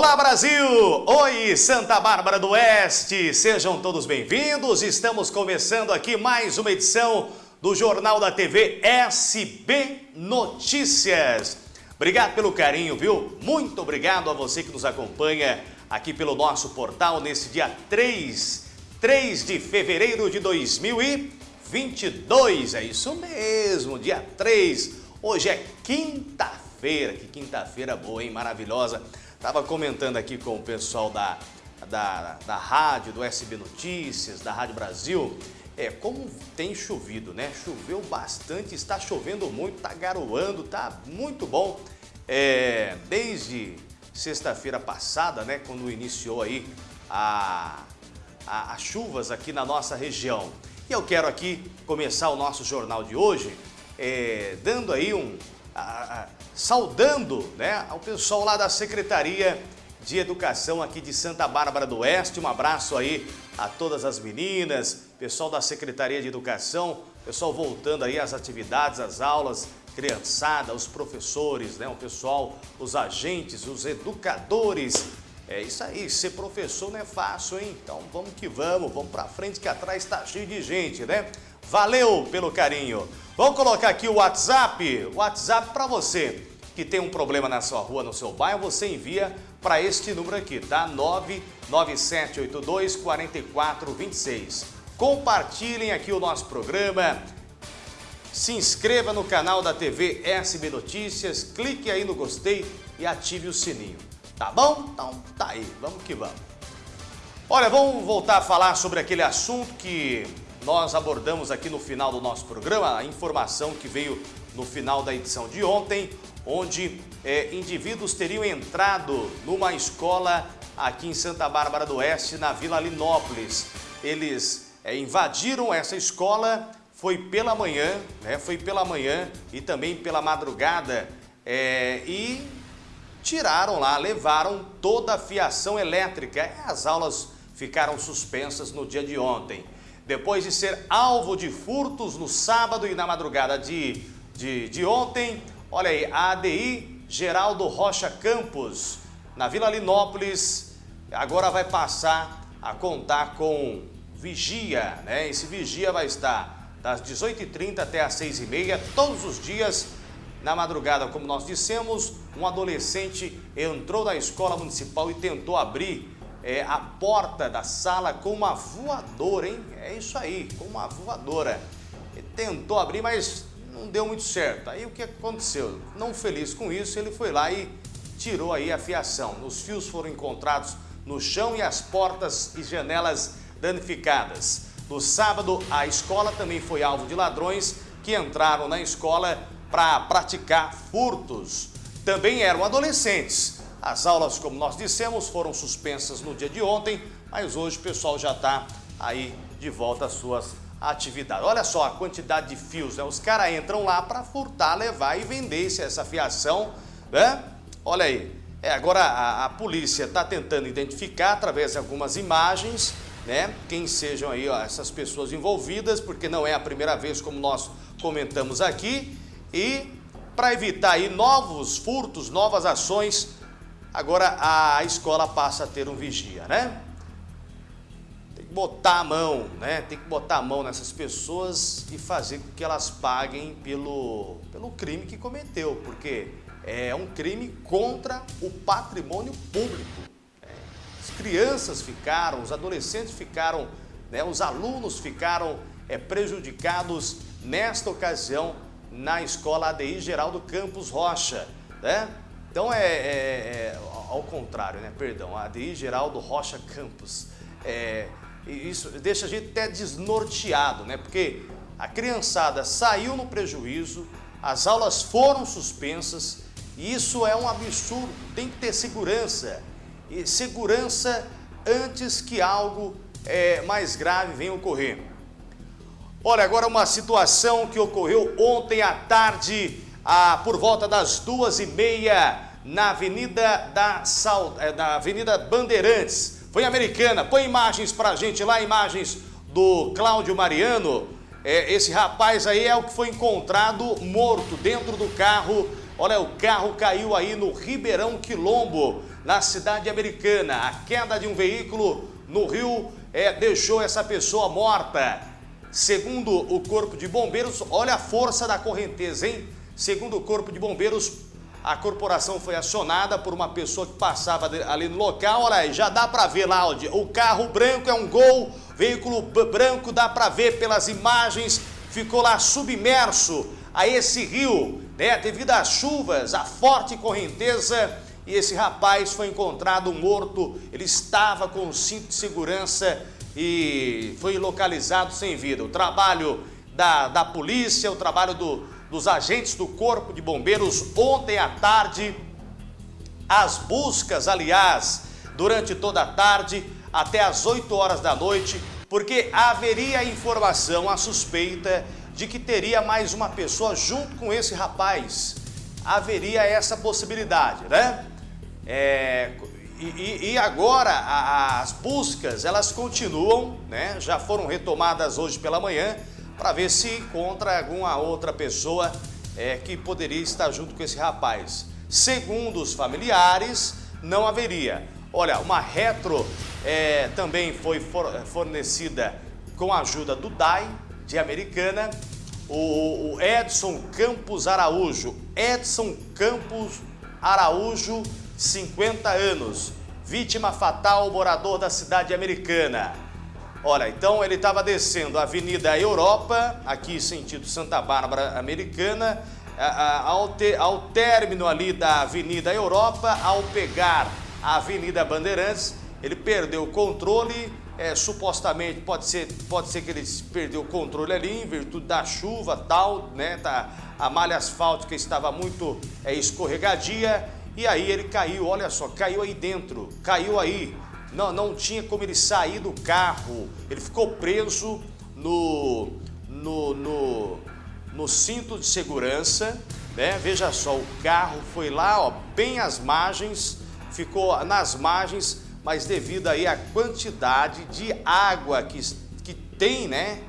Olá Brasil! Oi Santa Bárbara do Oeste! Sejam todos bem-vindos. Estamos começando aqui mais uma edição do Jornal da TV SB Notícias. Obrigado pelo carinho, viu? Muito obrigado a você que nos acompanha aqui pelo nosso portal nesse dia 3, 3 de fevereiro de 2022. É isso mesmo, dia 3. Hoje é quinta-feira. Que quinta-feira boa, hein? Maravilhosa. Estava comentando aqui com o pessoal da, da, da rádio, do SB Notícias, da Rádio Brasil, é, como tem chovido, né? Choveu bastante, está chovendo muito, está garoando, está muito bom. É, desde sexta-feira passada, né, quando iniciou aí a, a, as chuvas aqui na nossa região. E eu quero aqui começar o nosso jornal de hoje é, dando aí um, a, a, saudando né, ao pessoal lá da Secretaria de Educação aqui de Santa Bárbara do Oeste. Um abraço aí a todas as meninas, pessoal da Secretaria de Educação, pessoal voltando aí às atividades, às aulas, criançada, os professores, né, o pessoal, os agentes, os educadores. É isso aí, ser professor não é fácil, hein? Então vamos que vamos, vamos pra frente que atrás tá cheio de gente, né? Valeu pelo carinho. Vamos colocar aqui o WhatsApp, WhatsApp para você que tem um problema na sua rua, no seu bairro, você envia para este número aqui, tá? 99782 4426. Compartilhem aqui o nosso programa. Se inscreva no canal da TV SB Notícias, clique aí no gostei e ative o sininho. Tá bom? Então tá aí, vamos que vamos. Olha, vamos voltar a falar sobre aquele assunto que nós abordamos aqui no final do nosso programa, a informação que veio no final da edição de ontem, onde é, indivíduos teriam entrado numa escola aqui em Santa Bárbara do Oeste, na Vila Linópolis. Eles é, invadiram essa escola, foi pela manhã, né, foi pela manhã e também pela madrugada é, e tiraram lá, levaram toda a fiação elétrica. As aulas ficaram suspensas no dia de ontem. Depois de ser alvo de furtos no sábado e na madrugada de, de, de ontem, Olha aí, a ADI Geraldo Rocha Campos, na Vila Linópolis, agora vai passar a contar com vigia, né? Esse vigia vai estar das 18h30 até as 6h30, todos os dias, na madrugada, como nós dissemos, um adolescente entrou na escola municipal e tentou abrir é, a porta da sala com uma voadora, hein? É isso aí, com uma voadora. Ele tentou abrir, mas não deu muito certo. Aí o que aconteceu? Não feliz com isso, ele foi lá e tirou aí a fiação. Os fios foram encontrados no chão e as portas e janelas danificadas. No sábado, a escola também foi alvo de ladrões que entraram na escola para praticar furtos. Também eram adolescentes. As aulas, como nós dissemos, foram suspensas no dia de ontem, mas hoje o pessoal já está aí de volta às suas atividade. Olha só a quantidade de fios, né? Os caras entram lá para furtar, levar e vender essa fiação, né? Olha aí. É, agora a, a polícia está tentando identificar através de algumas imagens, né? Quem sejam aí ó, essas pessoas envolvidas, porque não é a primeira vez como nós comentamos aqui. E para evitar aí novos furtos, novas ações, agora a escola passa a ter um vigia, né? botar a mão, né? Tem que botar a mão nessas pessoas e fazer com que elas paguem pelo, pelo crime que cometeu, porque é um crime contra o patrimônio público. É. As crianças ficaram, os adolescentes ficaram, né? os alunos ficaram é, prejudicados nesta ocasião na escola ADI Geraldo Campos Rocha, né? Então é, é, é ao contrário, né? Perdão, ADI Geraldo Rocha Campos. É, isso deixa a gente até desnorteado, né? Porque a criançada saiu no prejuízo, as aulas foram suspensas, e isso é um absurdo, tem que ter segurança. E segurança antes que algo é, mais grave venha ocorrer. Olha, agora uma situação que ocorreu ontem à tarde, ah, por volta das duas e meia, na Avenida, da, Sal, é, na Avenida Bandeirantes, foi americana. Põe imagens pra gente lá, imagens do Cláudio Mariano. É, esse rapaz aí é o que foi encontrado morto dentro do carro. Olha, o carro caiu aí no Ribeirão Quilombo, na cidade americana. A queda de um veículo no rio é, deixou essa pessoa morta. Segundo o Corpo de Bombeiros, olha a força da correnteza, hein? Segundo o Corpo de Bombeiros, a corporação foi acionada por uma pessoa que passava ali no local. Olha aí, já dá para ver lá, o carro branco é um gol, veículo branco, dá para ver pelas imagens, ficou lá submerso a esse rio, né? Devido às chuvas, a forte correnteza e esse rapaz foi encontrado morto, ele estava com o cinto de segurança e foi localizado sem vida. O trabalho da, da polícia, o trabalho do, dos agentes do Corpo de Bombeiros ontem à tarde, as buscas, aliás, durante toda a tarde, até às 8 horas da noite, porque haveria informação, a suspeita de que teria mais uma pessoa junto com esse rapaz. Haveria essa possibilidade, né? É, e, e, agora a, as buscas elas continuam, né? Já foram retomadas hoje pela manhã para ver se encontra alguma outra pessoa é, que poderia estar junto com esse rapaz. Segundo os familiares, não haveria. Olha, uma retro é, também foi fornecida com a ajuda do DAI de Americana. O, o Edson Campos Araújo, Edson Campos Araújo 50 anos, vítima fatal, morador da cidade americana. Olha, então ele estava descendo a Avenida Europa, aqui sentido Santa Bárbara Americana, ao, te, ao término ali da Avenida Europa, ao pegar a Avenida Bandeirantes, ele perdeu o controle, é, supostamente pode ser, pode ser que ele perdeu o controle ali em virtude da chuva tal, né? Tá, a malha asfáltica estava muito é, escorregadia e aí ele caiu, olha só, caiu aí dentro, caiu aí. Não, não tinha como ele sair do carro. Ele ficou preso no, no, no, no cinto de segurança, né? Veja só, o carro foi lá, ó, bem às margens, ficou nas margens, mas devido aí à quantidade de água que, que tem, né?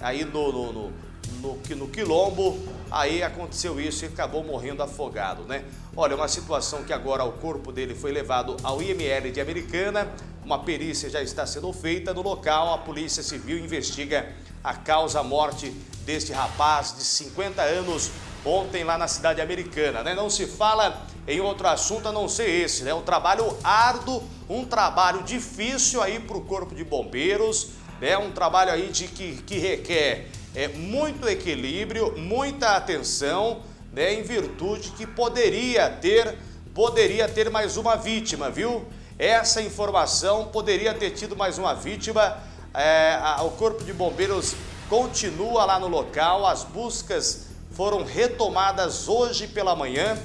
Aí no, no, no, no, no quilombo, aí aconteceu isso e acabou morrendo afogado, né? Olha, uma situação que agora o corpo dele foi levado ao IML de Americana, uma perícia já está sendo feita no local, a Polícia Civil investiga a causa morte deste rapaz de 50 anos ontem lá na cidade americana, né? Não se fala em outro assunto a não ser esse, né? Um trabalho árduo, um trabalho difícil aí para o Corpo de Bombeiros, né? Um trabalho aí de que, que requer é, muito equilíbrio, muita atenção, né, em virtude que poderia ter, poderia ter mais uma vítima, viu? Essa informação poderia ter tido mais uma vítima. É, a, o Corpo de Bombeiros continua lá no local, as buscas foram retomadas hoje pela manhã.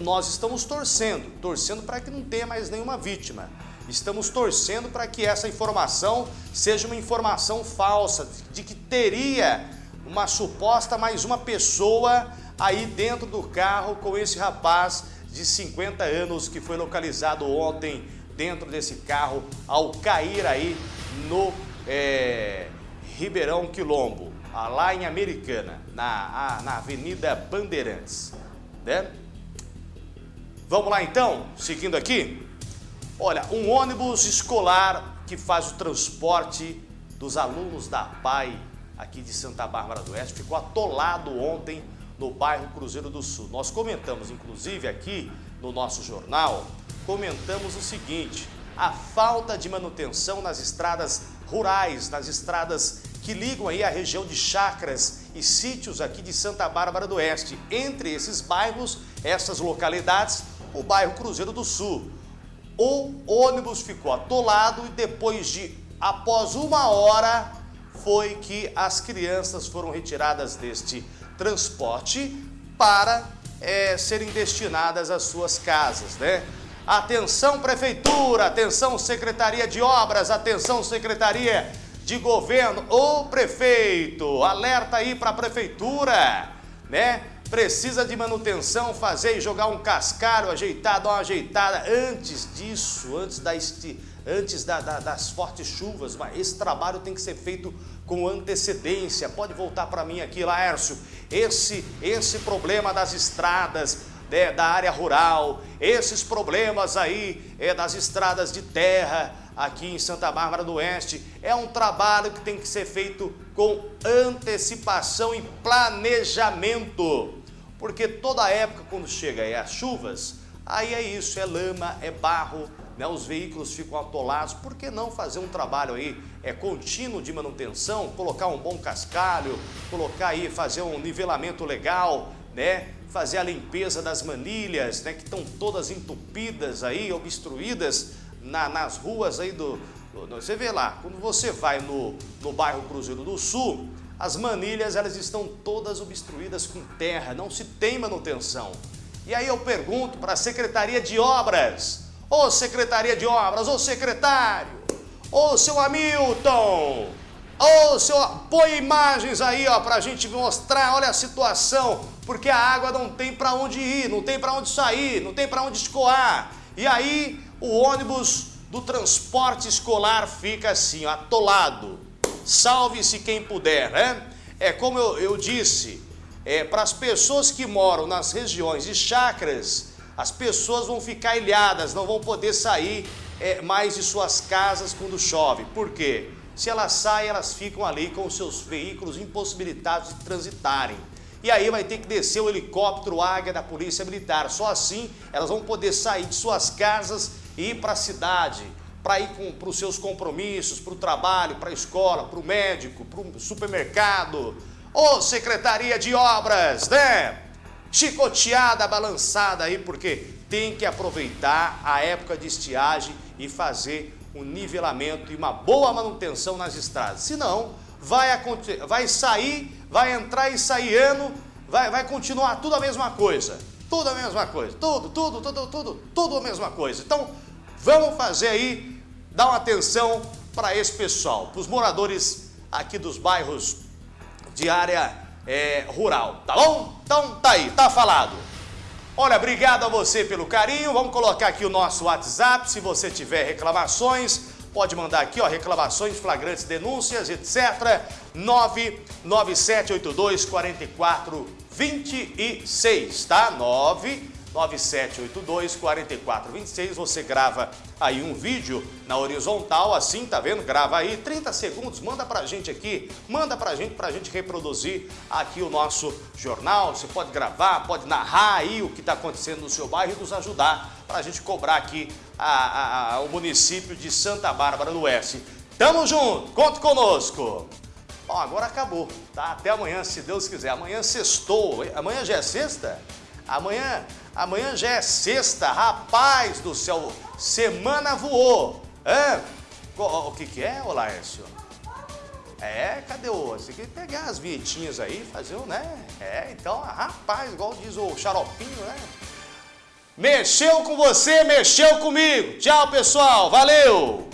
Nós estamos torcendo, torcendo para que não tenha mais nenhuma vítima. Estamos torcendo para que essa informação seja uma informação falsa, de que teria uma suposta mais uma pessoa aí dentro do carro com esse rapaz de 50 anos que foi localizado ontem dentro desse carro ao cair aí no é, Ribeirão Quilombo, lá em Americana, na, na Avenida Bandeirantes. Né? Vamos lá então, seguindo aqui. Olha, um ônibus escolar que faz o transporte dos alunos da PAI aqui de Santa Bárbara do Oeste ficou atolado ontem no bairro Cruzeiro do Sul. Nós comentamos, inclusive, aqui no nosso jornal, comentamos o seguinte, a falta de manutenção nas estradas rurais, nas estradas que ligam aí a região de chacras e sítios aqui de Santa Bárbara do Oeste. Entre esses bairros, essas localidades, o bairro Cruzeiro do Sul, o ônibus ficou atolado e depois de, após uma hora, foi que as crianças foram retiradas deste transporte para é, serem destinadas às suas casas, né? Atenção Prefeitura, atenção Secretaria de Obras, atenção Secretaria de Governo, ô prefeito, alerta aí para a Prefeitura, né? Precisa de manutenção, fazer e jogar um cascalho, ajeitar, dar uma ajeitada antes disso, antes, da, antes da, da, das fortes chuvas, mas esse trabalho tem que ser feito com antecedência. Pode voltar para mim aqui, Laércio. Esse, esse problema das estradas, né, da área rural, esses problemas aí é, das estradas de terra aqui em Santa Bárbara do Oeste, é um trabalho que tem que ser feito com antecipação e planejamento. Porque toda época, quando chega aí as chuvas, aí é isso, é lama, é barro, né, os veículos ficam atolados, por que não fazer um trabalho aí é, contínuo de manutenção, colocar um bom cascalho, colocar aí, fazer um nivelamento legal, né, fazer a limpeza das manilhas, né, que estão todas entupidas aí, obstruídas na, nas ruas aí do, do, Você vê lá, quando você vai no, no bairro Cruzeiro do Sul, as manilhas elas estão todas obstruídas com terra, não se tem manutenção. E aí eu pergunto para a Secretaria de Obras, Ô Secretaria de Obras, ô secretário, ô seu Hamilton, ô seu... Põe imagens aí, ó, pra gente mostrar, olha a situação, porque a água não tem para onde ir, não tem para onde sair, não tem para onde escoar. E aí o ônibus do transporte escolar fica assim, ó, atolado. Salve-se quem puder, né? É como eu, eu disse, é, para as pessoas que moram nas regiões de chacras, as pessoas vão ficar ilhadas, não vão poder sair é, mais de suas casas quando chove. Por quê? Se elas saem, elas ficam ali com seus veículos impossibilitados de transitarem. E aí vai ter que descer o helicóptero Águia da Polícia Militar. Só assim elas vão poder sair de suas casas e ir para a cidade, para ir para os seus compromissos, para o trabalho, para a escola, para o médico, para o supermercado. Ô Secretaria de Obras, né? chicoteada, balançada aí, porque tem que aproveitar a época de estiagem e fazer um nivelamento e uma boa manutenção nas estradas. Senão, vai, vai sair, vai entrar e sair ano, vai, vai continuar tudo a mesma coisa. Tudo a mesma coisa. Tudo, tudo, tudo, tudo, tudo a mesma coisa. Então, vamos fazer aí, dar uma atenção para esse pessoal, para os moradores aqui dos bairros de área é, rural, tá bom? Então tá aí, tá falado. Olha, obrigado a você pelo carinho, vamos colocar aqui o nosso WhatsApp, se você tiver reclamações, pode mandar aqui, ó, reclamações, flagrantes, denúncias, etc. 99782 4426, tá? 9 9782 4426. Você grava aí um vídeo na horizontal, assim, tá vendo? Grava aí 30 segundos, manda pra gente aqui, manda pra gente, pra gente reproduzir aqui o nosso jornal. Você pode gravar, pode narrar aí o que tá acontecendo no seu bairro e nos ajudar pra gente cobrar aqui a, a, a, o município de Santa Bárbara do Oeste. Tamo junto, conte conosco! Ó, agora acabou, tá? Até amanhã, se Deus quiser. Amanhã sextou. Amanhã já é sexta? Amanhã, amanhã já é sexta, rapaz do céu, semana voou. É? O que que é, ô Laércio? É, cadê o... Você tem que pegar as vinhetinhas aí, fazer um, né? É, então, rapaz, igual diz o xaropinho, né? Mexeu com você, mexeu comigo. Tchau, pessoal. Valeu!